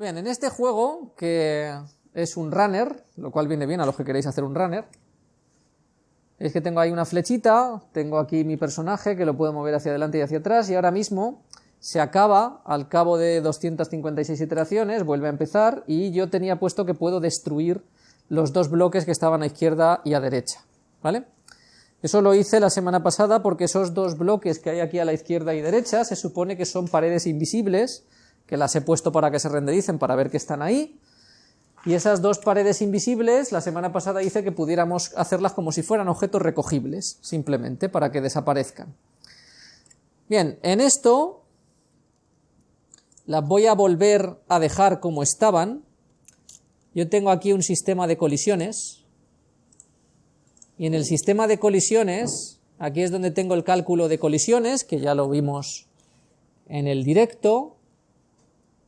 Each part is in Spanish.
Bien, en este juego, que es un runner, lo cual viene bien a los que queréis hacer un runner, es que tengo ahí una flechita, tengo aquí mi personaje que lo puedo mover hacia adelante y hacia atrás, y ahora mismo se acaba, al cabo de 256 iteraciones, vuelve a empezar, y yo tenía puesto que puedo destruir los dos bloques que estaban a izquierda y a derecha, ¿vale? Eso lo hice la semana pasada porque esos dos bloques que hay aquí a la izquierda y derecha se supone que son paredes invisibles, que las he puesto para que se rendericen para ver que están ahí, y esas dos paredes invisibles, la semana pasada hice que pudiéramos hacerlas como si fueran objetos recogibles, simplemente, para que desaparezcan. Bien, en esto las voy a volver a dejar como estaban. Yo tengo aquí un sistema de colisiones, y en el sistema de colisiones, aquí es donde tengo el cálculo de colisiones, que ya lo vimos en el directo,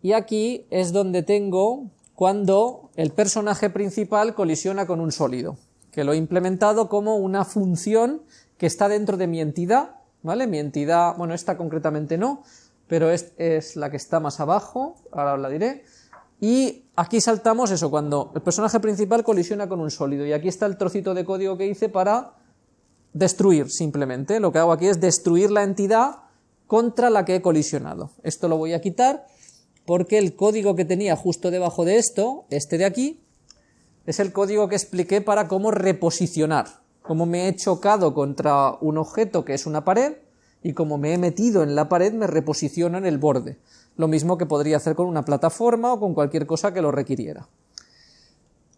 y aquí es donde tengo cuando el personaje principal colisiona con un sólido, que lo he implementado como una función que está dentro de mi entidad, ¿vale? Mi entidad, bueno, esta concretamente no, pero es, es la que está más abajo, ahora la diré, y aquí saltamos eso, cuando el personaje principal colisiona con un sólido, y aquí está el trocito de código que hice para destruir, simplemente, lo que hago aquí es destruir la entidad contra la que he colisionado. Esto lo voy a quitar, porque el código que tenía justo debajo de esto, este de aquí, es el código que expliqué para cómo reposicionar, cómo me he chocado contra un objeto que es una pared y como me he metido en la pared me reposiciono en el borde, lo mismo que podría hacer con una plataforma o con cualquier cosa que lo requiriera.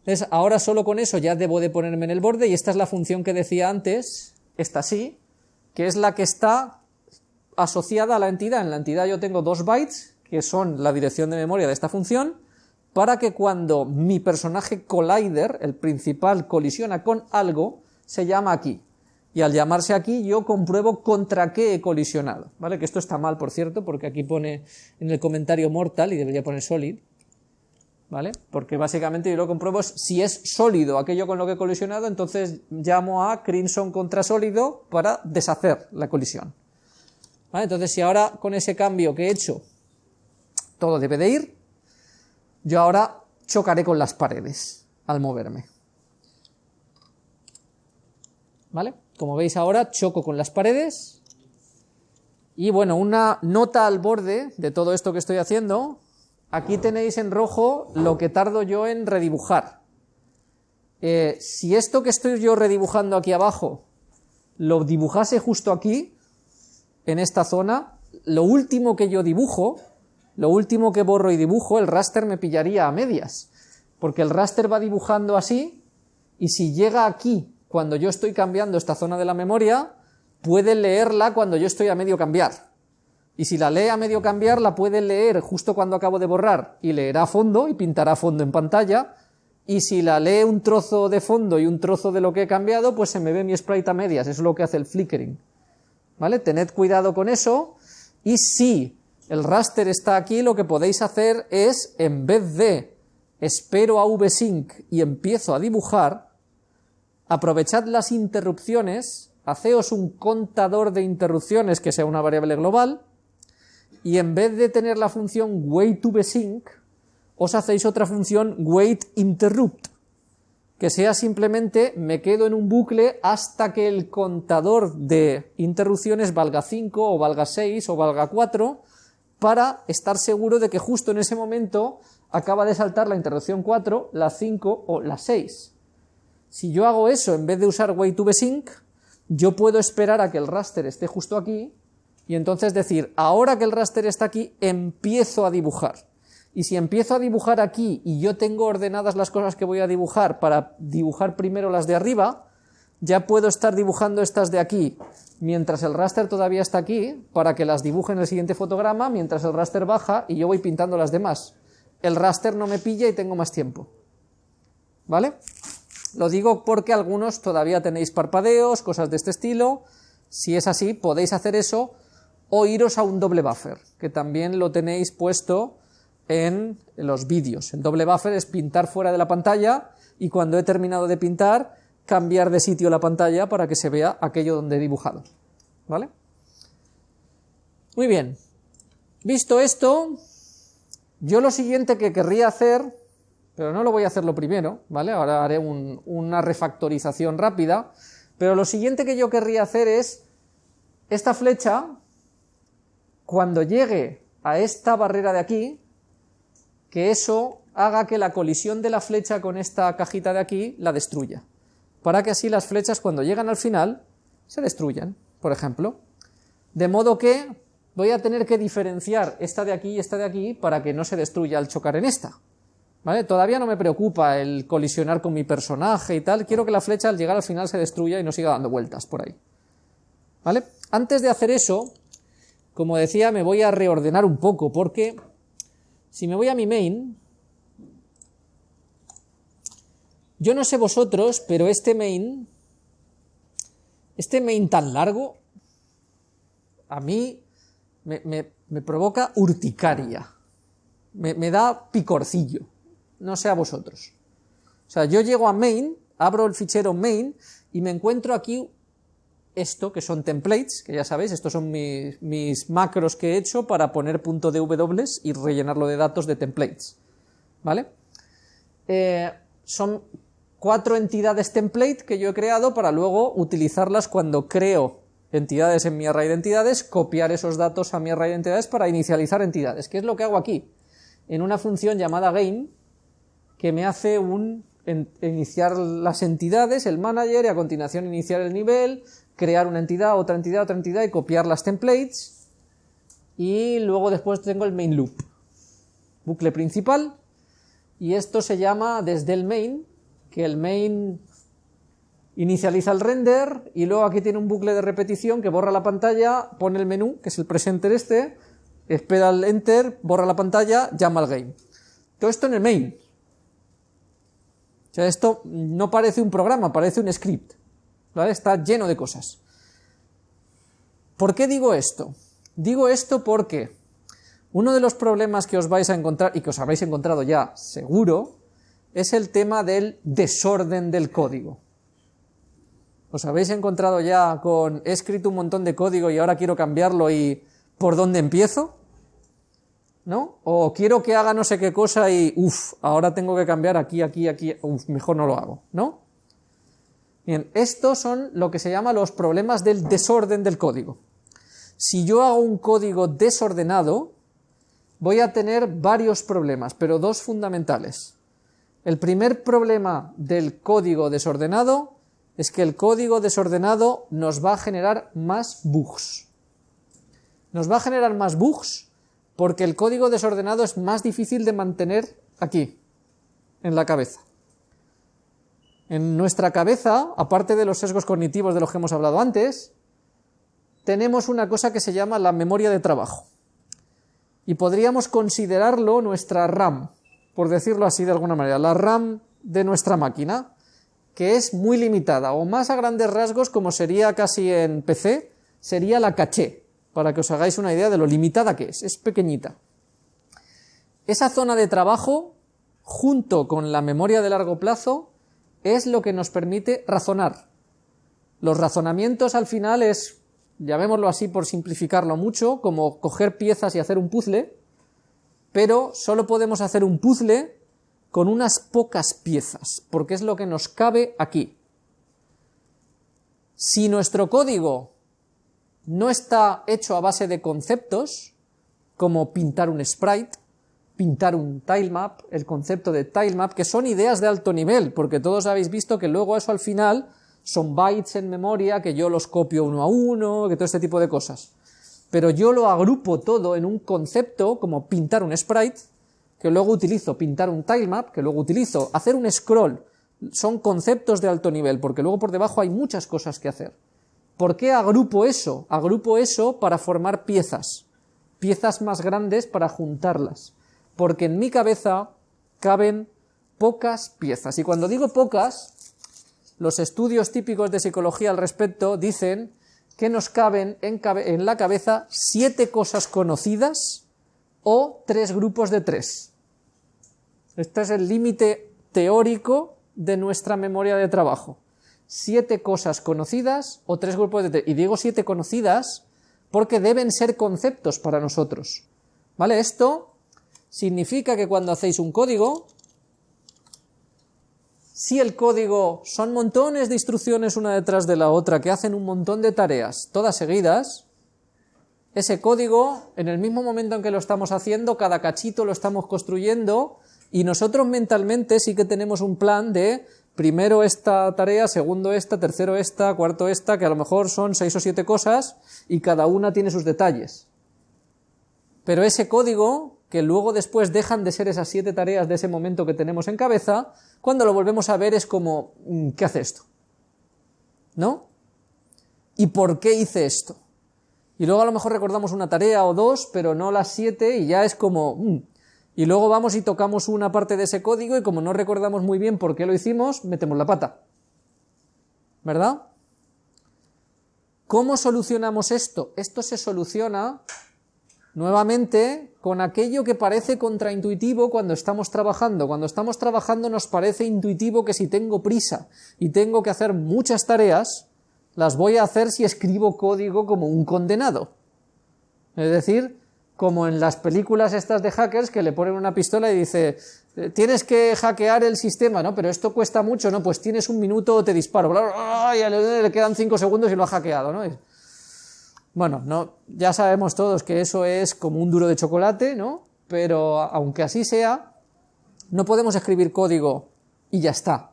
Entonces, ahora solo con eso ya debo de ponerme en el borde y esta es la función que decía antes, esta sí, que es la que está asociada a la entidad. En la entidad yo tengo dos bytes que son la dirección de memoria de esta función, para que cuando mi personaje collider, el principal, colisiona con algo, se llama aquí. Y al llamarse aquí yo compruebo contra qué he colisionado, ¿vale? Que esto está mal, por cierto, porque aquí pone en el comentario mortal y debería poner solid, ¿vale? Porque básicamente yo lo compruebo si es sólido aquello con lo que he colisionado, entonces llamo a crimson contra sólido para deshacer la colisión. ¿Vale? Entonces si ahora con ese cambio que he hecho todo debe de ir, yo ahora chocaré con las paredes al moverme. ¿Vale? Como veis ahora, choco con las paredes. Y bueno, una nota al borde de todo esto que estoy haciendo. Aquí tenéis en rojo lo que tardo yo en redibujar. Eh, si esto que estoy yo redibujando aquí abajo lo dibujase justo aquí, en esta zona, lo último que yo dibujo lo último que borro y dibujo, el raster me pillaría a medias, porque el raster va dibujando así, y si llega aquí cuando yo estoy cambiando esta zona de la memoria, puede leerla cuando yo estoy a medio cambiar. Y si la lee a medio cambiar, la puede leer justo cuando acabo de borrar, y leerá a fondo, y pintará fondo en pantalla, y si la lee un trozo de fondo y un trozo de lo que he cambiado, pues se me ve mi sprite a medias, eso es lo que hace el flickering. ¿Vale? Tened cuidado con eso, y si el raster está aquí, lo que podéis hacer es, en vez de espero a vsync y empiezo a dibujar, aprovechad las interrupciones, haceos un contador de interrupciones que sea una variable global, y en vez de tener la función wait2vsync, os hacéis otra función waitinterrupt, que sea simplemente me quedo en un bucle hasta que el contador de interrupciones valga 5 o valga 6 o valga 4, para estar seguro de que justo en ese momento acaba de saltar la interrupción 4, la 5 o la 6. Si yo hago eso en vez de usar wait2vsync, yo puedo esperar a que el raster esté justo aquí y entonces decir, ahora que el raster está aquí, empiezo a dibujar. Y si empiezo a dibujar aquí y yo tengo ordenadas las cosas que voy a dibujar para dibujar primero las de arriba, ya puedo estar dibujando estas de aquí mientras el raster todavía está aquí, para que las dibuje en el siguiente fotograma, mientras el raster baja y yo voy pintando las demás. El raster no me pilla y tengo más tiempo. ¿Vale? Lo digo porque algunos todavía tenéis parpadeos, cosas de este estilo. Si es así, podéis hacer eso o iros a un doble buffer, que también lo tenéis puesto en los vídeos. El doble buffer es pintar fuera de la pantalla y cuando he terminado de pintar cambiar de sitio la pantalla para que se vea aquello donde he dibujado. ¿Vale? Muy bien. Visto esto, Yo lo siguiente que querría hacer, pero no lo voy a hacer lo primero, ¿vale? Ahora haré una refactorización rápida, pero lo siguiente que yo querría hacer es esta flecha, cuando llegue a esta barrera de aquí, que eso haga que la colisión de la flecha con esta cajita de aquí la destruya, para que así las flechas cuando llegan al final se destruyan, por ejemplo. De modo que voy a tener que diferenciar esta de aquí y esta de aquí para que no se destruya al chocar en esta. ¿Vale? Todavía no me preocupa el colisionar con mi personaje y tal, quiero que la flecha al llegar al final se destruya y no siga dando vueltas por ahí. ¿Vale? Antes de hacer eso, como decía, me voy a reordenar un poco, porque si me voy a mi main, yo no sé vosotros, pero este main, este main tan largo, a mí me, provoca urticaria, me, da picorcillo, no sé a vosotros. O sea, yo llego a main, abro el fichero main y me encuentro aquí esto, que son templates, que ya sabéis, estos son mis, macros que he hecho para poner punto de W y rellenarlo de datos de templates, ¿vale? Eh, son cuatro entidades template que yo he creado para luego utilizarlas cuando creo entidades en mi array de entidades, copiar esos datos a mi array de entidades para inicializar entidades, que es lo que hago aquí, en una función llamada gain, que me hace un iniciar las entidades, el manager, y a continuación iniciar el nivel, crear una entidad, otra entidad, otra entidad y copiar las templates. Y luego después tengo el main loop, bucle principal. Y esto se llama desde el main, que el main inicializa el render y luego aquí tiene un bucle de repetición que borra la pantalla, pone el menú, que es el presenter este, espera el enter, borra la pantalla, llama al game. Todo esto en el main. O sea, esto no parece un programa, parece un script. Está lleno de cosas. ¿Por qué digo esto? Digo esto porque uno de los problemas que os vais a encontrar, y que os habéis encontrado ya seguro, es el tema del desorden del código. ¿Os habéis encontrado ya con he escrito un montón de código y ahora quiero cambiarlo y por dónde empiezo? ¿No? O quiero que haga no sé qué cosa y uff, ahora tengo que cambiar aquí, aquí, aquí, uff, mejor no lo hago, ¿no? Bien, estos son lo que se llama los problemas del desorden del código. Si yo hago un código desordenado, voy a tener varios problemas, pero dos fundamentales. El primer problema del código desordenado es que el código desordenado nos va a generar más bugs. Nos va a generar más bugs porque el código desordenado es más difícil de mantener aquí, en la cabeza. En nuestra cabeza, aparte de los sesgos cognitivos de los que hemos hablado antes, tenemos una cosa que se llama la memoria de trabajo. Y podríamos considerarlo nuestra RAM, por decirlo así de alguna manera, la RAM de nuestra máquina, que es muy limitada, o más a grandes rasgos, como sería casi en PC, sería la caché, para que os hagáis una idea de lo limitada que es, es pequeñita. Esa zona de trabajo, junto con la memoria de largo plazo, es lo que nos permite razonar. Los razonamientos al final es, llamémoslo así por simplificarlo mucho, como coger piezas y hacer un puzzle, pero solo podemos hacer un puzzle con unas pocas piezas, porque es lo que nos cabe aquí. Si nuestro código no está hecho a base de conceptos, como pintar un sprite, pintar un tilemap, el concepto de tilemap, que son ideas de alto nivel, porque todos habéis visto que luego eso al final son bytes en memoria, que yo los copio uno a uno, que todo este tipo de cosas. Pero yo lo agrupo todo en un concepto como pintar un sprite, que luego utilizo pintar un tilemap, que luego utilizo hacer un scroll. Son conceptos de alto nivel, porque luego por debajo hay muchas cosas que hacer. ¿Por qué agrupo eso? Agrupo eso para formar piezas, piezas más grandes para juntarlas porque en mi cabeza caben pocas piezas. Y cuando digo pocas, los estudios típicos de psicología al respecto dicen que nos caben en, la cabeza siete cosas conocidas o tres grupos de tres. Este es el límite teórico de nuestra memoria de trabajo. Siete cosas conocidas o tres grupos de tres. Y digo siete conocidas porque deben ser conceptos para nosotros. ¿Vale? Esto significa que cuando hacéis un código, si el código son montones de instrucciones una detrás de la otra que hacen un montón de tareas todas seguidas, ese código, en el mismo momento en que lo estamos haciendo, cada cachito lo estamos construyendo y nosotros mentalmente sí que tenemos un plan de primero esta tarea, segundo esta, tercero esta, cuarto esta, que a lo mejor son seis o siete cosas y cada una tiene sus detalles. Pero ese código, que luego después dejan de ser esas siete tareas de ese momento que tenemos en cabeza, cuando lo volvemos a ver es como, mm, ¿qué hace esto? ¿No? ¿Y por qué hice esto? Y luego a lo mejor recordamos una tarea o dos, pero no las siete, y ya es como, mm". y luego vamos y tocamos una parte de ese código, y como no recordamos muy bien por qué lo hicimos, metemos la pata. ¿Verdad? ¿Cómo solucionamos esto? Esto se soluciona nuevamente con aquello que parece contraintuitivo cuando estamos trabajando. Cuando estamos trabajando nos parece intuitivo que si tengo prisa y tengo que hacer muchas tareas, las voy a hacer si escribo código como un condenado. Es decir, como en las películas estas de hackers que le ponen una pistola y dice, eh, tienes que hackear el sistema, ¿no? Pero esto cuesta mucho, ¿no? Pues tienes un minuto o te disparo. Y le quedan cinco segundos y lo ha hackeado, ¿no? Bueno, no, ya sabemos todos que eso es como un duro de chocolate, ¿no? Pero aunque así sea, no podemos escribir código y ya está.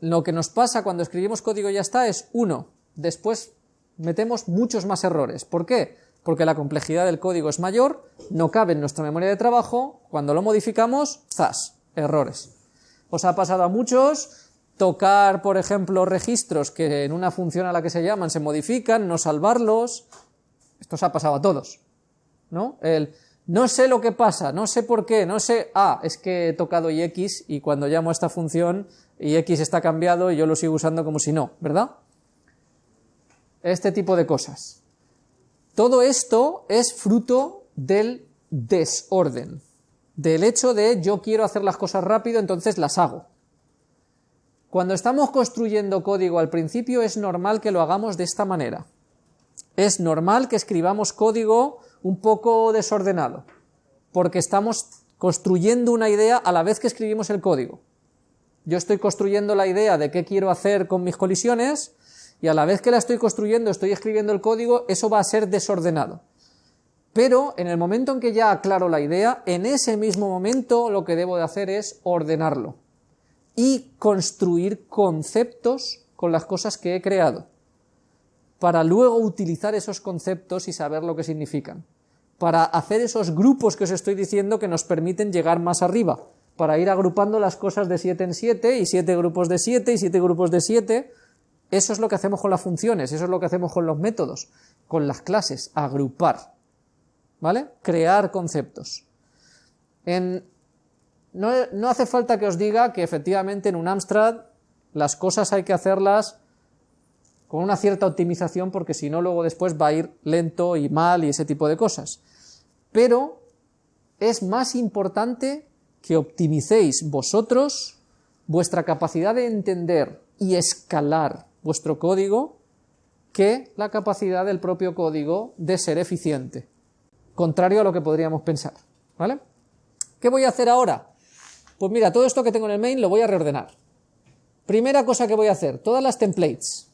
Lo que nos pasa cuando escribimos código y ya está es, uno, después metemos muchos más errores. ¿Por qué? Porque la complejidad del código es mayor, no cabe en nuestra memoria de trabajo, cuando lo modificamos, ¡zas! Errores. Os ha pasado a muchos tocar, por ejemplo, registros que en una función a la que se llaman se modifican, no salvarlos. Esto se ha pasado a todos. ¿No? El no sé lo que pasa, no sé por qué, no sé, ah, es que he tocado ix y cuando llamo a esta función ix está cambiado y yo lo sigo usando como si no, ¿verdad? Este tipo de cosas. Todo esto es fruto del desorden, del hecho de yo quiero hacer las cosas rápido, entonces las hago. Cuando estamos construyendo código al principio es normal que lo hagamos de esta manera. Es normal que escribamos código un poco desordenado, porque estamos construyendo una idea a la vez que escribimos el código. Yo estoy construyendo la idea de qué quiero hacer con mis colisiones y a la vez que la estoy construyendo, estoy escribiendo el código, eso va a ser desordenado. Pero en el momento en que ya aclaro la idea, en ese mismo momento lo que debo de hacer es ordenarlo y construir conceptos con las cosas que he creado para luego utilizar esos conceptos y saber lo que significan, para hacer esos grupos que os estoy diciendo que nos permiten llegar más arriba, para ir agrupando las cosas de 7 en 7 y 7 grupos de 7 y 7 grupos de 7. Eso es lo que hacemos con las funciones, eso es lo que hacemos con los métodos, con las clases, agrupar, ¿vale? Crear conceptos. En, no, hace falta que os diga que efectivamente en un Amstrad las cosas hay que hacerlas con una cierta optimización porque si no luego después va a ir lento y mal y ese tipo de cosas. Pero es más importante que optimicéis vosotros vuestra capacidad de entender y escalar vuestro código que la capacidad del propio código de ser eficiente, contrario a lo que podríamos pensar. ¿Vale? ¿Qué voy a hacer ahora? Pues mira, todo esto que tengo en el main lo voy a reordenar. Primera cosa que voy a hacer, todas las templates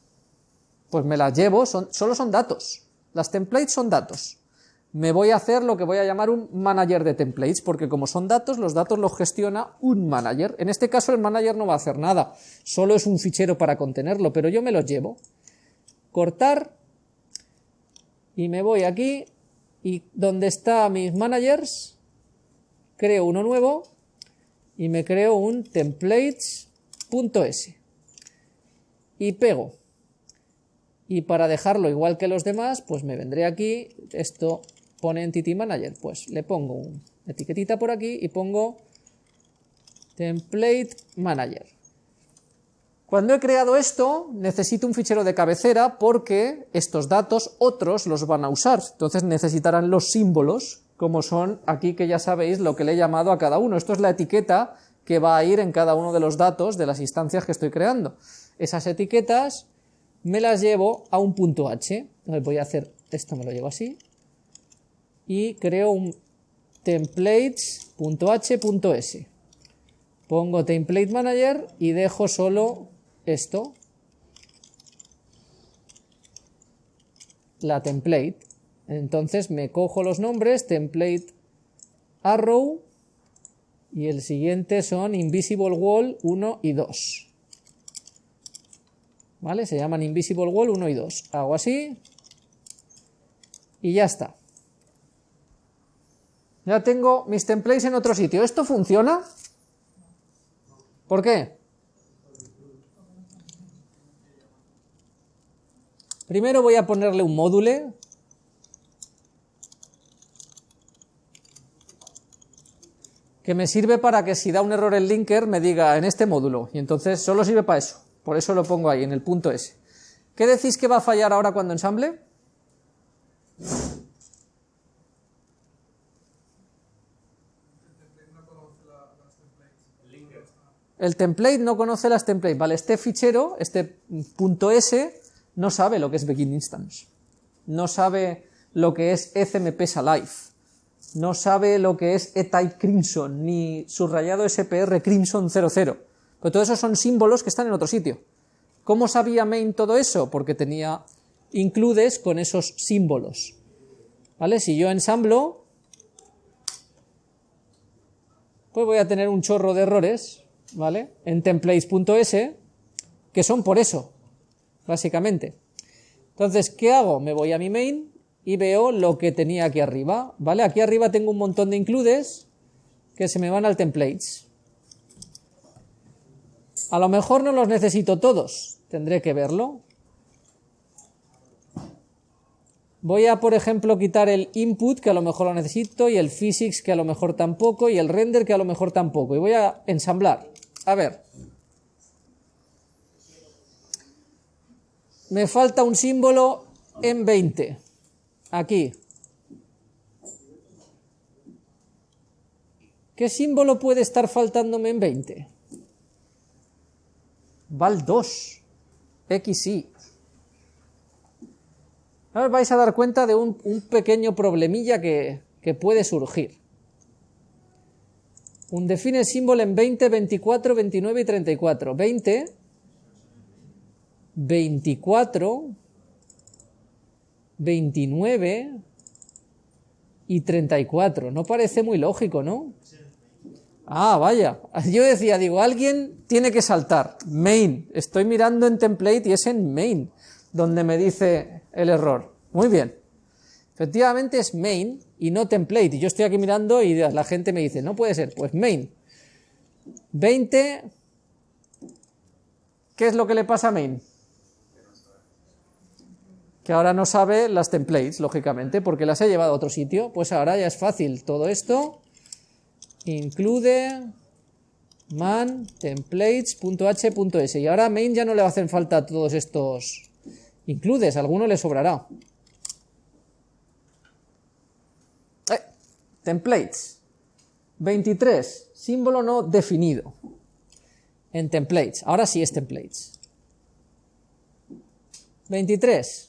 pues me las llevo, solo son datos. Las templates son datos. Me voy a hacer lo que voy a llamar un manager de templates, porque como son datos, los datos los gestiona un manager. En este caso el manager no va a hacer nada, solo es un fichero para contenerlo, pero yo me los llevo. Cortar, y me voy aquí, y donde está mis managers, creo uno nuevo, y me creo un templates.s. Y pego y para dejarlo igual que los demás, pues me vendré aquí, esto pone Entity Manager, pues le pongo una etiquetita por aquí y pongo Template Manager. Cuando he creado esto, necesito un fichero de cabecera porque estos datos otros los van a usar, entonces necesitarán los símbolos, como son aquí que ya sabéis lo que le he llamado a cada uno. Esto es la etiqueta que va a ir en cada uno de los datos de las instancias que estoy creando. Esas etiquetas me las llevo a un punto H. voy a hacer esto, me lo llevo así. Y creo un templates.h.s. Pongo template manager y dejo solo esto, la template. Entonces me cojo los nombres, template arrow, y el siguiente son invisible wall 1 y 2. ¿Vale? Se llaman invisible wall 1 y 2. Hago así y ya está. Ya tengo mis templates en otro sitio. ¿Esto funciona? ¿Por qué? Primero voy a ponerle un módulo. Que me sirve para que si da un error el linker me diga en este módulo, y entonces solo sirve para eso, por eso lo pongo ahí, en el punto S. ¿Qué decís que va a fallar ahora cuando ensamble? El template no conoce las templates, vale, este fichero, este punto .s, no sabe lo que es begin instance, no sabe lo que es ECMP alive, no sabe lo que es etype crimson, ni subrayado SPR crimson 00, pero todos esos son símbolos que están en otro sitio. ¿Cómo sabía main todo eso? Porque tenía includes con esos símbolos, ¿vale? Si yo ensamblo, pues voy a tener un chorro de errores, ¿vale? En templates.s, que son por eso, básicamente. Entonces, ¿qué hago? Me voy a mi main y veo lo que tenía aquí arriba, ¿vale? Aquí arriba tengo un montón de includes que se me van al templates. A lo mejor no los necesito todos, tendré que verlo. Voy a, por ejemplo, quitar el input, que a lo mejor lo necesito, y el physics, que a lo mejor tampoco, y el render, que a lo mejor tampoco. Y voy a ensamblar. A ver. Me falta un símbolo en 20. Aquí. ¿Qué símbolo puede estar faltándome en 20? Val 2. XY. Ahora vais a dar cuenta de un, pequeño problemilla que, que puede surgir. Un define símbolo en 20, 24, 29 y 34. 20, 24, 29 y 34. No parece muy lógico, ¿no? Ah, vaya. Yo decía, digo, alguien tiene que saltar. Main. Estoy mirando en template y es en main donde me dice el error. Muy bien. Efectivamente es main y no template. Y yo estoy aquí mirando y la gente me dice, no puede ser, pues main. 20, ¿qué es lo que le pasa a main? Que ahora no sabe las templates, lógicamente, porque las he llevado a otro sitio. Pues ahora ya es fácil. Todo esto include man templates.h.s y ahora main ya no le hacen falta todos estos includes, alguno le sobrará. Templates. 23. Símbolo no definido. En templates. Ahora sí es templates. 23.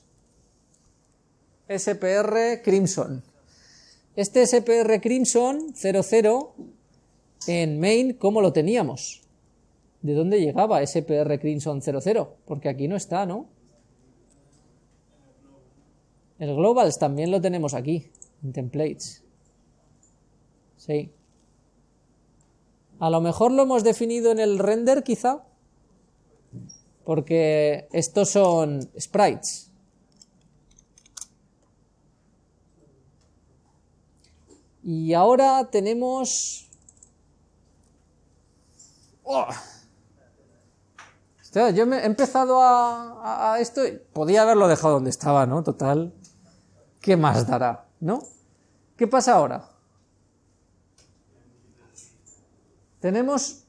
SPR Crimson. Este SPR Crimson 00 en main, ¿cómo lo teníamos? ¿De dónde llegaba SPR Crimson 00? Porque aquí no está, ¿no? El globals también lo tenemos aquí, en templates. Sí. A lo mejor lo hemos definido en el render, quizá. Porque estos son sprites. Y ahora tenemos... ¡Oh! yo he empezado a, esto, podía haberlo dejado donde estaba, ¿no? Total, ¿qué más dará? ¿No? ¿Qué pasa ahora? Tenemos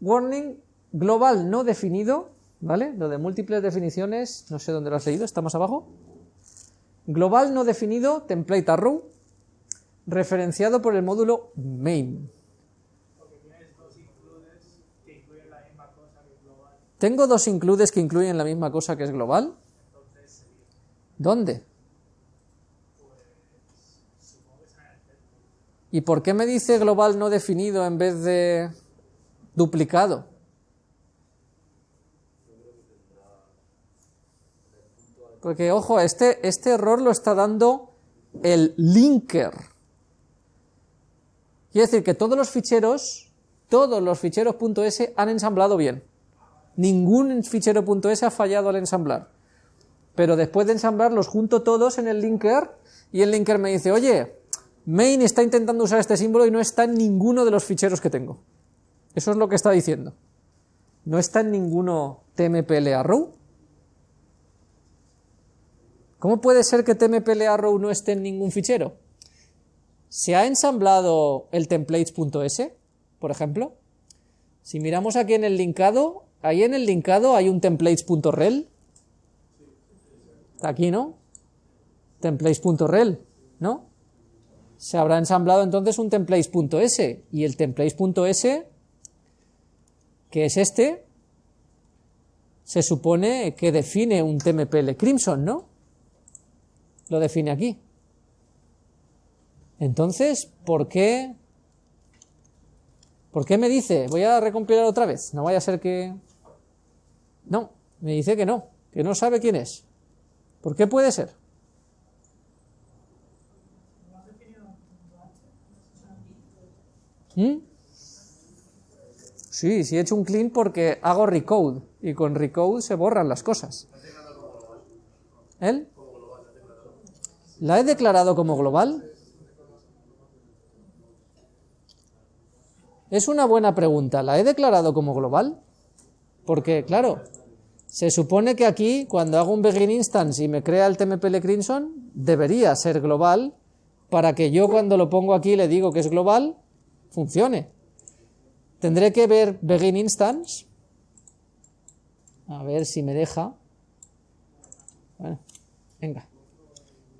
warning global no definido, ¿vale? Lo de múltiples definiciones, no sé dónde lo has leído, está más abajo. Global no definido, template arrow, referenciado por el módulo main. ¿Tengo dos includes que incluyen la misma cosa que es global? ¿Dónde? ¿Y por qué me dice global no definido en vez de duplicado? Porque, ojo, este, este error lo está dando el linker. Quiere decir que todos los ficheros, todos los ficheros .s han ensamblado bien. Ningún fichero .s ha fallado al ensamblar. Pero después de ensamblar los junto todos en el linker y el linker me dice, oye, main está intentando usar este símbolo y no está en ninguno de los ficheros que tengo. Eso es lo que está diciendo. No está en ninguno tmpl. ¿Cómo puede ser que tmpl no esté en ningún fichero? ¿Se ha ensamblado el templates.s, por ejemplo? Si miramos aquí en el linkado, ahí en el linkado hay un templates.rel. Aquí, ¿no? Templates.rel, ¿no? Se habrá ensamblado entonces un templates.s y el templates.s, que es este, se supone que define un tmpl crimson, ¿no? Lo define aquí. Entonces, ¿por qué? ¿Por qué me dice? Voy a recompilar otra vez. No vaya a ser que... No, me dice que no, que no sabe quién es. ¿Por qué puede ser? ¿Mm? Sí, sí he hecho un clean porque hago recode y con recode se borran las cosas. ¿Él? ¿La he declarado como global? Es una buena pregunta. ¿La he declarado como global? Porque, claro, se supone que aquí, cuando hago un begin instance y me crea el tmpl crimson, debería ser global para que yo cuando lo pongo aquí le digo que es global, funcione. Tendré que ver begin instance. A ver si me deja. Bueno, venga.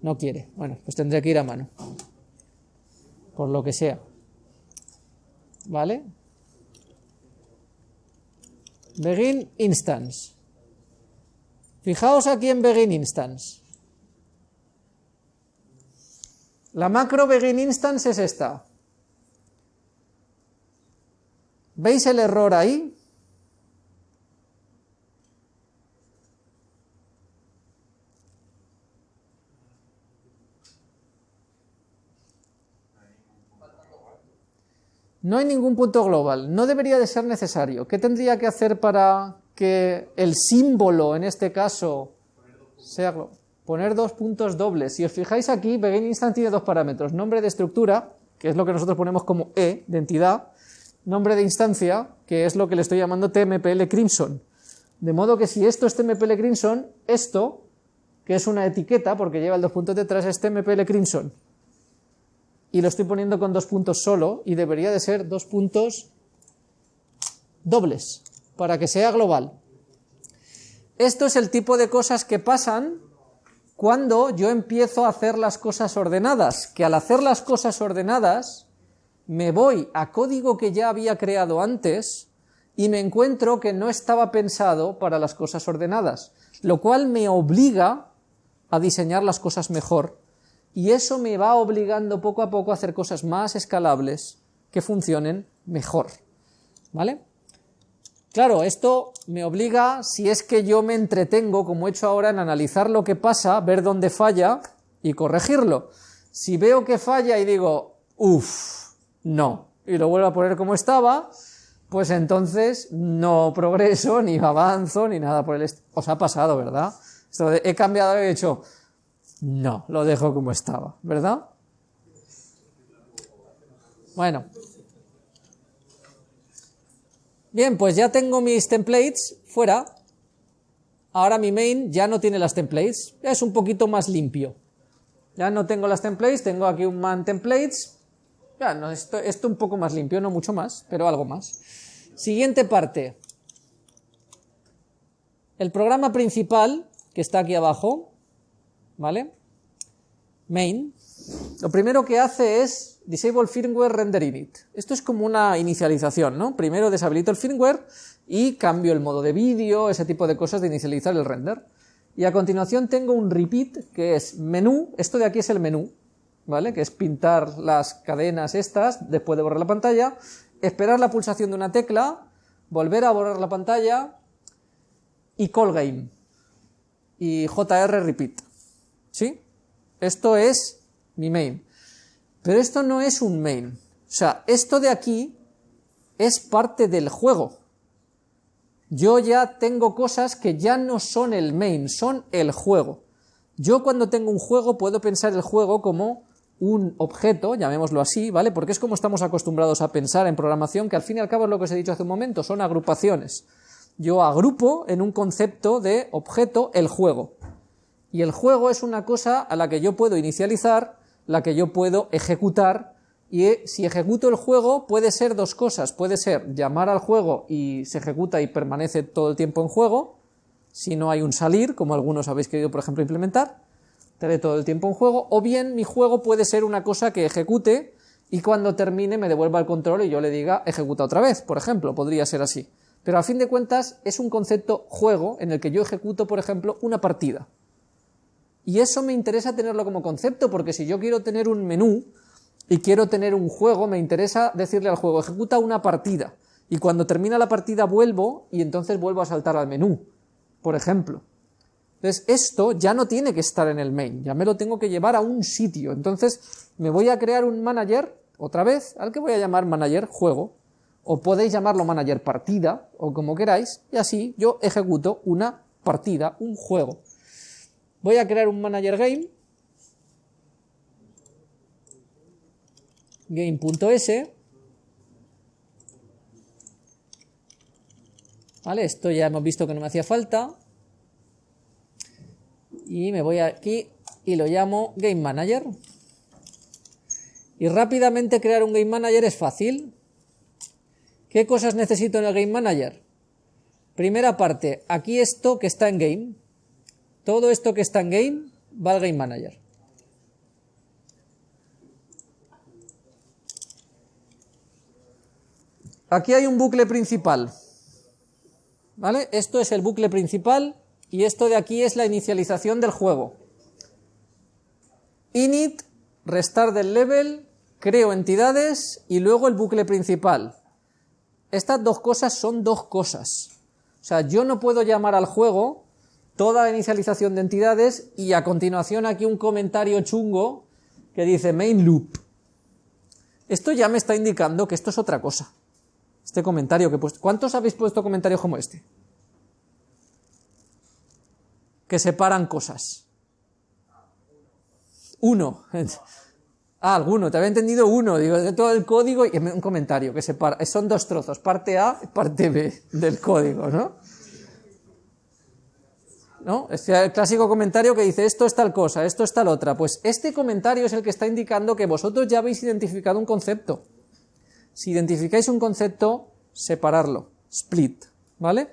No quiere. Bueno, pues tendré que ir a mano. Por lo que sea. ¿Vale? Begin instance. Fijaos aquí en begin instance. La macro begin instance es esta. ¿Veis el error ahí? No hay ningún punto global, no debería de ser necesario. ¿Qué tendría que hacer para que el símbolo, en este caso, sea poner dos puntos dobles? Si os fijáis aquí, Begin Instant tiene dos parámetros, nombre de estructura, que es lo que nosotros ponemos como E, de entidad, nombre de instancia, que es lo que le estoy llamando TMPL Crimson. De modo que si esto es TMPL Crimson, esto, que es una etiqueta, porque lleva el dos puntos detrás, es TMPL Crimson y lo estoy poniendo con dos puntos solo y debería de ser dos puntos dobles para que sea global. Esto es el tipo de cosas que pasan cuando yo empiezo a hacer las cosas ordenadas, que al hacer las cosas ordenadas me voy a código que ya había creado antes y me encuentro que no estaba pensado para las cosas ordenadas, lo cual me obliga a diseñar las cosas mejor y eso me va obligando poco a poco a hacer cosas más escalables que funcionen mejor. ¿Vale? Claro, esto me obliga, si es que yo me entretengo, como he hecho ahora, en analizar lo que pasa, ver dónde falla y corregirlo. Si veo que falla y digo, uff, no, y lo vuelvo a poner como estaba, pues entonces no progreso, ni avanzo, ni nada por el estilo. Os ha pasado, ¿verdad? He cambiado, he hecho, no, lo dejo como estaba, ¿verdad? Bueno. Bien, pues ya tengo mis templates fuera. Ahora mi main ya no tiene las templates, es un poquito más limpio. Ya no tengo las templates, tengo aquí un man templates. Ya, no, esto, esto un poco más limpio, no mucho más, pero algo más. Siguiente parte. El programa principal, que está aquí abajo, ¿vale? Main, lo primero que hace es disable firmware render init. Esto es como una inicialización, ¿no? Primero deshabilito el firmware y cambio el modo de vídeo, ese tipo de cosas de inicializar el render. Y a continuación tengo un repeat que es menú, esto de aquí es el menú, ¿vale? Que es pintar las cadenas estas después de borrar la pantalla, esperar la pulsación de una tecla, volver a borrar la pantalla y call game y JR repeat. ¿Sí? Esto es mi main. Pero esto no es un main. O sea, esto de aquí es parte del juego. Yo ya tengo cosas que ya no son el main, son el juego. Yo cuando tengo un juego puedo pensar el juego como un objeto, llamémoslo así, ¿vale? Porque es como estamos acostumbrados a pensar en programación, que al fin y al cabo es lo que os he dicho hace un momento, son agrupaciones. Yo agrupo en un concepto de objeto el juego. Y el juego es una cosa a la que yo puedo inicializar, la que yo puedo ejecutar, y si ejecuto el juego puede ser dos cosas, puede ser llamar al juego y se ejecuta y permanece todo el tiempo en juego, si no hay un salir, como algunos habéis querido por ejemplo implementar, estaré todo el tiempo en juego, o bien mi juego puede ser una cosa que ejecute y cuando termine me devuelva el control y yo le diga ejecuta otra vez, por ejemplo, podría ser así. Pero a fin de cuentas es un concepto juego en el que yo ejecuto, por ejemplo, una partida. Y eso me interesa tenerlo como concepto, porque si yo quiero tener un menú y quiero tener un juego, me interesa decirle al juego, ejecuta una partida. Y cuando termina la partida vuelvo y entonces vuelvo a saltar al menú, por ejemplo. Entonces, esto ya no tiene que estar en el main, ya me lo tengo que llevar a un sitio. Entonces, me voy a crear un manager, otra vez, al que voy a llamar manager juego, o podéis llamarlo manager partida, o como queráis, y así yo ejecuto una partida, un juego. Voy a crear un manager game, game.s, ¿vale? Esto ya hemos visto que no me hacía falta, y me voy aquí y lo llamo Game Manager. Y rápidamente crear un Game Manager es fácil. ¿Qué cosas necesito en el Game Manager? Primera parte, aquí esto que está en Game. Todo esto que está en Game va al Game Manager. Aquí hay un bucle principal. ¿Vale? Esto es el bucle principal y esto de aquí es la inicialización del juego. Init, restar del level, creo entidades y luego el bucle principal. Estas dos cosas son dos cosas. O sea, yo no puedo llamar al juego toda la inicialización de entidades y a continuación aquí un comentario chungo que dice main loop. Esto ya me está indicando que esto es otra cosa. Este comentario que he puesto. ¿Cuántos habéis puesto comentarios como este? que separan cosas. Uno. Ah, alguno, te había entendido uno, digo, de todo el código y un comentario que separa, son dos trozos, parte A y parte B del código, ¿no? ¿No? Es el clásico comentario que dice esto es tal cosa, esto es tal otra. Pues este comentario es el que está indicando que vosotros ya habéis identificado un concepto. Si identificáis un concepto, separarlo, split, ¿vale?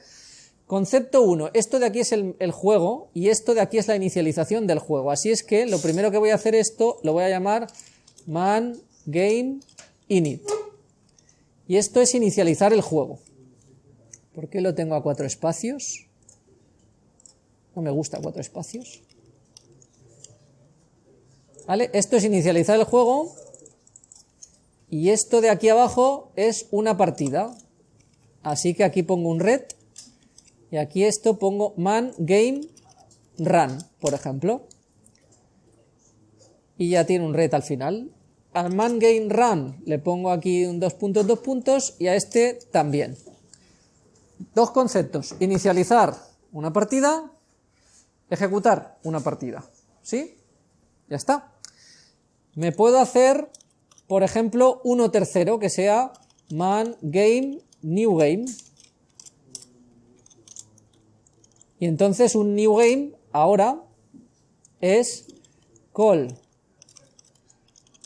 Concepto 1. Esto de aquí es el, juego y esto de aquí es la inicialización del juego. Así es que lo primero que voy a hacer esto lo voy a llamar man game init. Y esto es inicializar el juego. ¿Por qué lo tengo a cuatro espacios? No me gusta cuatro espacios. ¿Vale? Esto es inicializar el juego y esto de aquí abajo es una partida. Así que aquí pongo un red y aquí esto pongo man game run, por ejemplo. Y ya tiene un red al final. Al man game run le pongo aquí un dos puntos, dos puntos y a este también. Dos conceptos. Inicializar una partida, ejecutar una partida. ¿Sí? Ya está. Me puedo hacer, por ejemplo, uno tercero que sea man game new game. Y entonces un new game ahora es call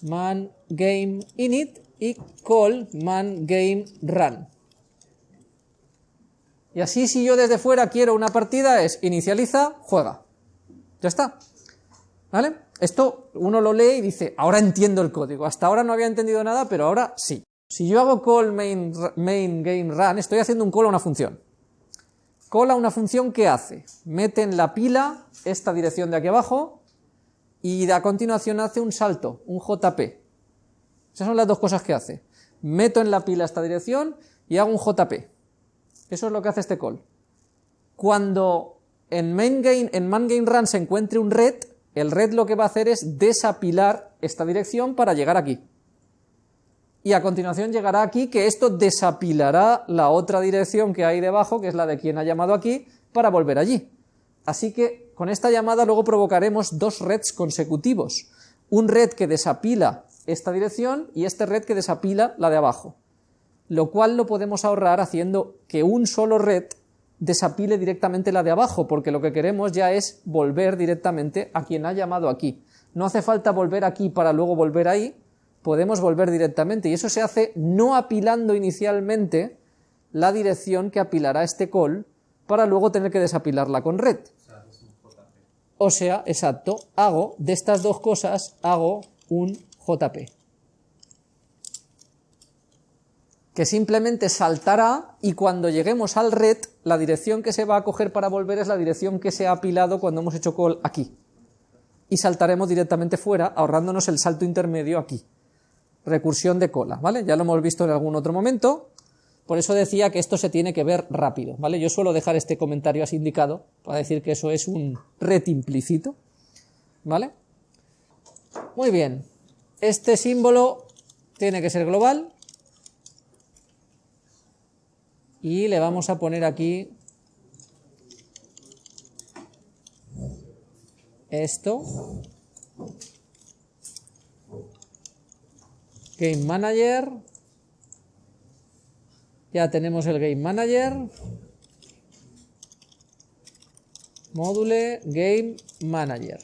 man game init y call man game run. Y así si yo desde fuera quiero una partida es inicializa, juega. Ya está. ¿Vale? Esto uno lo lee y dice, ahora entiendo el código. Hasta ahora no había entendido nada, pero ahora sí. Si yo hago call main, main game run, estoy haciendo un call a una función. Cola una función que hace, mete en la pila esta dirección de aquí abajo y a continuación hace un salto, un JP. Esas son las dos cosas que hace. Meto en la pila esta dirección y hago un JP. Eso es lo que hace este call. Cuando en main en man run se encuentre un red, el red lo que va a hacer es desapilar esta dirección para llegar aquí. Y a continuación llegará aquí que esto desapilará la otra dirección que hay debajo, que es la de quien ha llamado aquí, para volver allí. Así que con esta llamada luego provocaremos dos reds consecutivos. Un red que desapila esta dirección y este red que desapila la de abajo. Lo cual lo podemos ahorrar haciendo que un solo red desapile directamente la de abajo, porque lo que queremos ya es volver directamente a quien ha llamado aquí. No hace falta volver aquí para luego volver ahí, podemos volver directamente, y eso se hace no apilando inicialmente la dirección que apilará este call, para luego tener que desapilarla con red. O sea, exacto, hago de estas dos cosas, hago un JP. Que simplemente saltará y cuando lleguemos al red, la dirección que se va a coger para volver es la dirección que se ha apilado cuando hemos hecho call aquí. Y saltaremos directamente fuera, ahorrándonos el salto intermedio aquí. Recursión de cola, ¿vale? Ya lo hemos visto en algún otro momento, por eso decía que esto se tiene que ver rápido, ¿vale? Yo suelo dejar este comentario así indicado para decir que eso es un red implícito, ¿vale? Muy bien, este símbolo tiene que ser global, y le vamos a poner aquí esto. Game Manager. Ya tenemos el Game Manager. Módule Game Manager.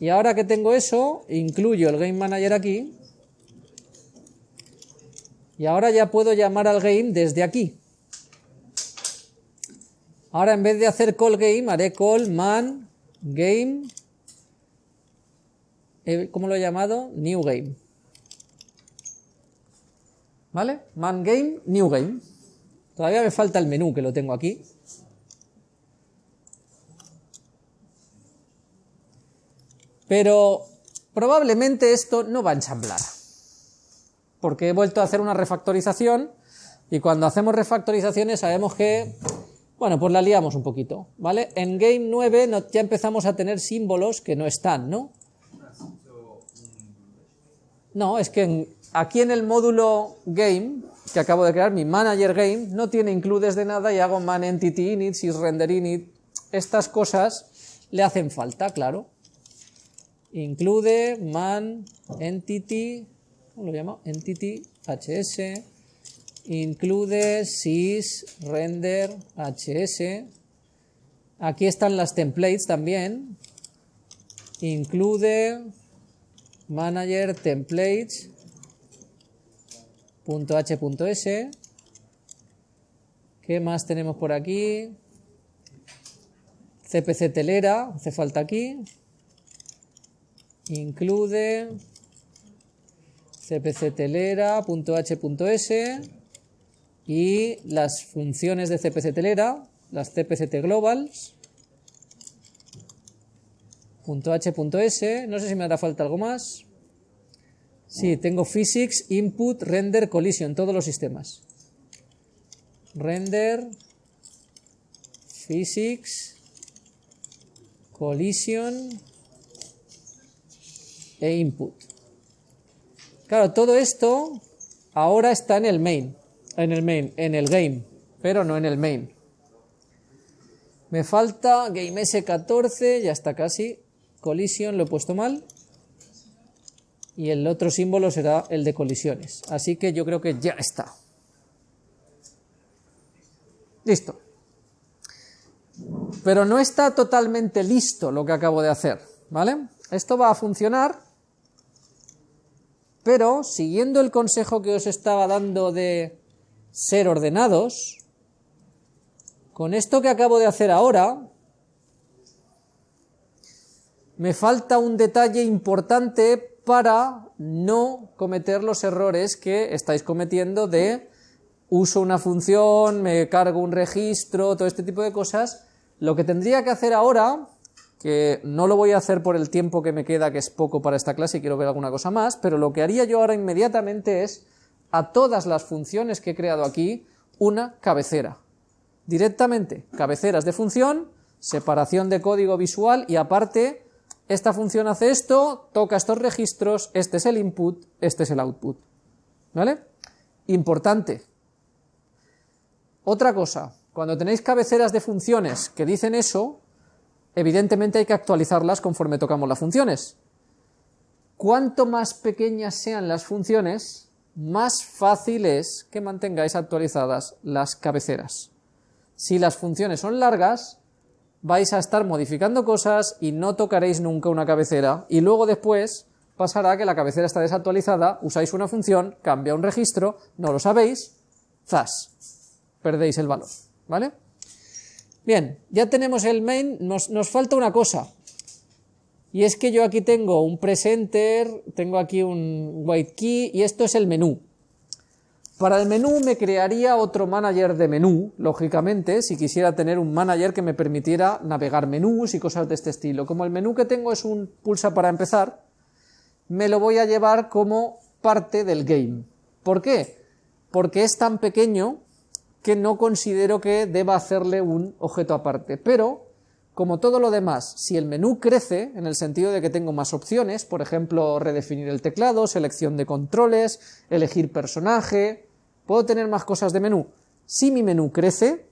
Y ahora que tengo eso incluyo el Game Manager aquí y ahora ya puedo llamar al game desde aquí. Ahora en vez de hacer call game, haré call man game. Eh, ¿Cómo lo he llamado? New game. ¿Vale? Man game, new game. Todavía me falta el menú que lo tengo aquí. Pero probablemente esto no va a ensamblar porque he vuelto a hacer una refactorización y cuando hacemos refactorizaciones sabemos que, bueno, pues la liamos un poquito, ¿vale? En Game 9 ya empezamos a tener símbolos que no están, ¿no? No, es que aquí en el módulo Game, que acabo de crear, mi Manager Game, no tiene includes de nada y hago man entity init, render init, estas cosas le hacen falta, claro. Include man entity lo llamo? Entity HS, include sys render HS. Aquí están las templates también. Include manager templates .h.s. ¿Qué más tenemos por aquí? CPC telera, hace falta aquí. Include cpctelera.h.s y las funciones de cpctelera, las cpct globals, .h.s, no sé si me hará falta algo más. Sí, tengo physics, input, render, collision, todos los sistemas. Render, physics, collision e input. Claro, todo esto ahora está en el main, en el main, en el game, pero no en el main. Me falta game S14, ya está casi. Collision, lo he puesto mal. Y el otro símbolo será el de colisiones. Así que yo creo que ya está. Listo. Pero no está totalmente listo lo que acabo de hacer, ¿vale? Esto va a funcionar pero, siguiendo el consejo que os estaba dando de ser ordenados, con esto que acabo de hacer ahora, me falta un detalle importante para no cometer los errores que estáis cometiendo de uso una función, me cargo un registro, todo este tipo de cosas, Lo que tendría que hacer ahora, que no lo voy a hacer por el tiempo que me queda, que es poco para esta clase y quiero ver alguna cosa más, pero lo que haría yo ahora inmediatamente es a todas las funciones que he creado aquí una cabecera. Directamente, cabeceras de función, separación de código visual y aparte, esta función hace esto, toca estos registros, este es el input, este es el output. ¿Vale? Importante. Otra cosa, cuando tenéis cabeceras de funciones que dicen eso, evidentemente hay que actualizarlas conforme tocamos las funciones. Cuanto más pequeñas sean las funciones, más fácil es que mantengáis actualizadas las cabeceras. Si las funciones son largas, vais a estar modificando cosas y no tocaréis nunca una cabecera, y luego después pasará que la cabecera está desactualizada, usáis una función, cambia un registro, no lo sabéis, zas, perdéis el valor, ¿vale? Bien, ya tenemos el main, nos, nos falta una cosa, y es que yo aquí tengo un presenter, tengo aquí un white key, y esto es el menú. Para el menú me crearía otro manager de menú, lógicamente, si quisiera tener un manager que me permitiera navegar menús y cosas de este estilo. Como el menú que tengo es un pulsa para empezar, me lo voy a llevar como parte del game. ¿Por qué? Porque es tan pequeño que no considero que deba hacerle un objeto aparte. Pero, como todo lo demás, si el menú crece, en el sentido de que tengo más opciones, por ejemplo, redefinir el teclado, selección de controles, elegir personaje, puedo tener más cosas de menú. Si mi menú crece,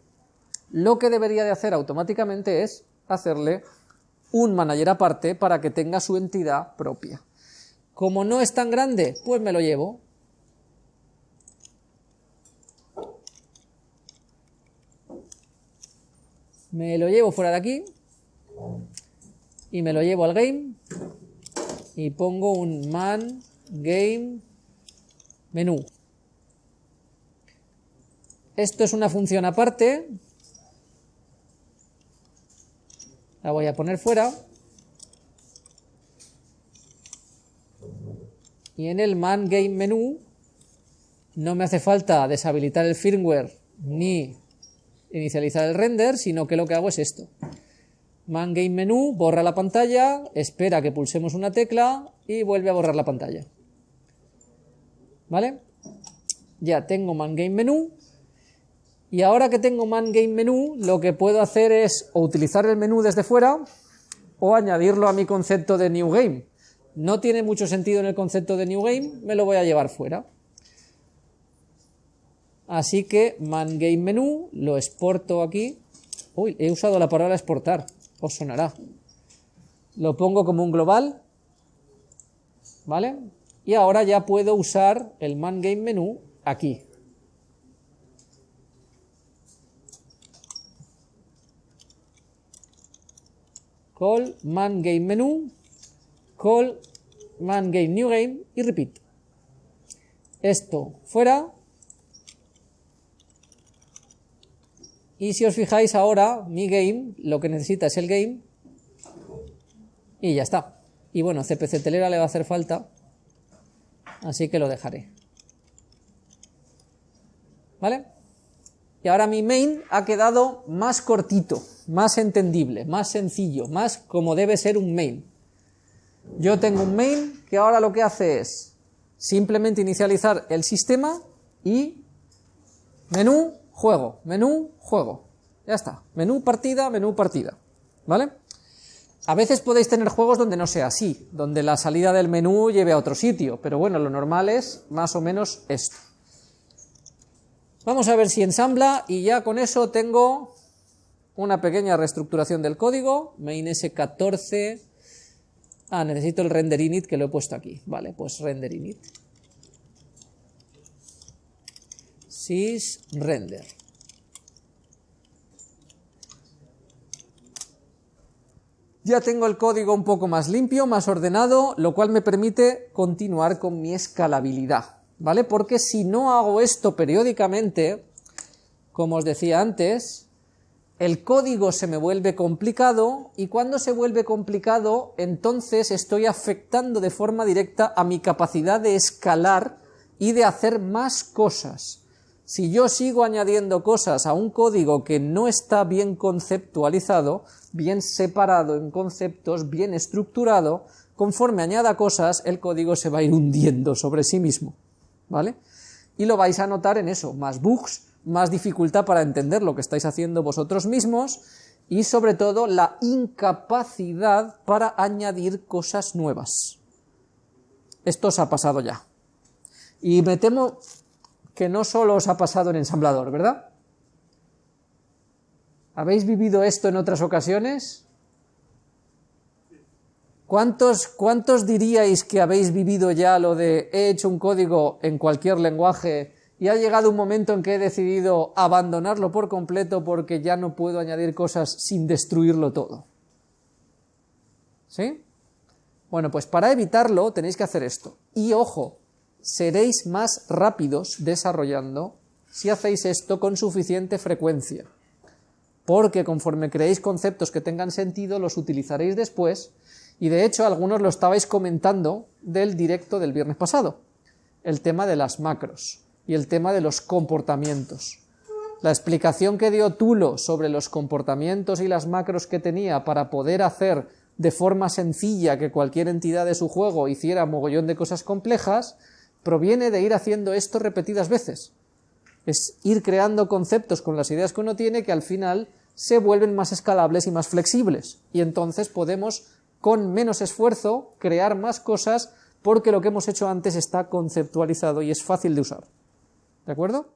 lo que debería de hacer automáticamente es hacerle un manager aparte para que tenga su entidad propia. Como no es tan grande, pues me lo llevo. Me lo llevo fuera de aquí y me lo llevo al game y pongo un man game menú. Esto es una función aparte. La voy a poner fuera. Y en el man game menú no me hace falta deshabilitar el firmware ni inicializar el render, sino que lo que hago es esto. Man game menú, borra la pantalla, espera que pulsemos una tecla y vuelve a borrar la pantalla. ¿Vale? Ya tengo man game menú y ahora que tengo Man Game Menú, lo que puedo hacer es o utilizar el menú desde fuera o añadirlo a mi concepto de New Game. No tiene mucho sentido en el concepto de New Game, me lo voy a llevar fuera. Así que Man Game Menú, lo exporto aquí. Uy, he usado la palabra exportar, os sonará. Lo pongo como un global, ¿vale? Y ahora ya puedo usar el Man Game Menú aquí. call man game menu, call man game new game y repeat. Esto fuera. Y si os fijáis ahora, mi game, lo que necesita es el game. Y ya está. Y bueno, CPC telera le va a hacer falta. Así que lo dejaré. ¿Vale? Y ahora mi main ha quedado más cortito más entendible, más sencillo, más como debe ser un main. Yo tengo un main que ahora lo que hace es simplemente inicializar el sistema y menú, juego, menú, juego. Ya está, menú, partida, menú, partida. ¿Vale? A veces podéis tener juegos donde no sea así, donde la salida del menú lleve a otro sitio, pero bueno, lo normal es más o menos esto. Vamos a ver si ensambla y ya con eso tengo una pequeña reestructuración del código, main s14, ah, necesito el render init que lo he puesto aquí, vale, pues render init, sys render. Ya tengo el código un poco más limpio, más ordenado, lo cual me permite continuar con mi escalabilidad, ¿vale? Porque si no hago esto periódicamente, como os decía antes, el código se me vuelve complicado y cuando se vuelve complicado entonces estoy afectando de forma directa a mi capacidad de escalar y de hacer más cosas. Si yo sigo añadiendo cosas a un código que no está bien conceptualizado, bien separado en conceptos, bien estructurado, conforme añada cosas, el código se va a ir hundiendo sobre sí mismo, ¿vale? Y lo vais a notar en eso, más bugs, más dificultad para entender lo que estáis haciendo vosotros mismos, y sobre todo la incapacidad para añadir cosas nuevas. Esto os ha pasado ya. Y me temo que no solo os ha pasado en ensamblador, ¿verdad? ¿Habéis vivido esto en otras ocasiones? ¿Cuántos, ¿Cuántos diríais que habéis vivido ya lo de he hecho un código en cualquier lenguaje y ha llegado un momento en que he decidido abandonarlo por completo porque ya no puedo añadir cosas sin destruirlo todo? ¿Sí? Bueno, pues para evitarlo tenéis que hacer esto. Y ojo, seréis más rápidos desarrollando si hacéis esto con suficiente frecuencia. Porque conforme creéis conceptos que tengan sentido, los utilizaréis después, y de hecho algunos lo estabais comentando del directo del viernes pasado, el tema de las macros y el tema de los comportamientos. La explicación que dio Tulo sobre los comportamientos y las macros que tenía para poder hacer de forma sencilla que cualquier entidad de su juego hiciera mogollón de cosas complejas, proviene de ir haciendo esto repetidas veces. Es ir creando conceptos con las ideas que uno tiene que al final se vuelven más escalables y más flexibles. Y entonces podemos, con menos esfuerzo, crear más cosas porque lo que hemos hecho antes está conceptualizado y es fácil de usar. ¿De acuerdo?